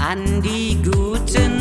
an die guten